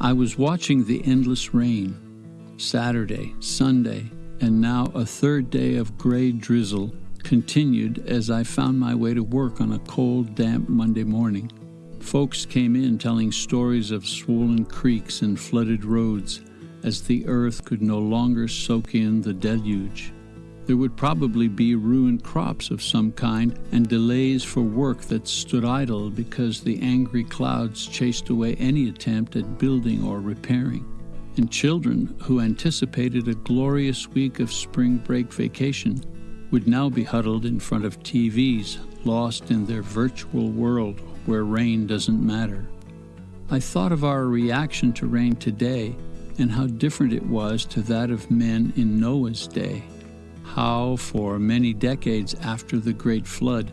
I was watching the endless rain. Saturday, Sunday, and now a third day of gray drizzle continued as I found my way to work on a cold, damp Monday morning. Folks came in telling stories of swollen creeks and flooded roads as the earth could no longer soak in the deluge. There would probably be ruined crops of some kind and delays for work that stood idle because the angry clouds chased away any attempt at building or repairing. And children who anticipated a glorious week of spring break vacation would now be huddled in front of TVs, lost in their virtual world where rain doesn't matter. I thought of our reaction to rain today and how different it was to that of men in Noah's day. How, for many decades after the Great Flood,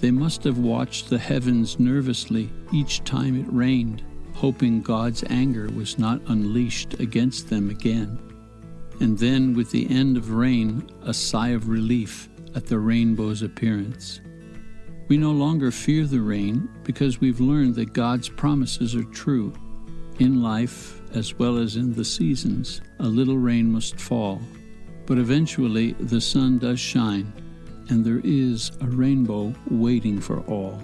they must have watched the heavens nervously each time it rained, hoping God's anger was not unleashed against them again. And then, with the end of rain, a sigh of relief at the rainbow's appearance. We no longer fear the rain because we've learned that God's promises are true. In life, as well as in the seasons, a little rain must fall. But eventually the sun does shine, and there is a rainbow waiting for all.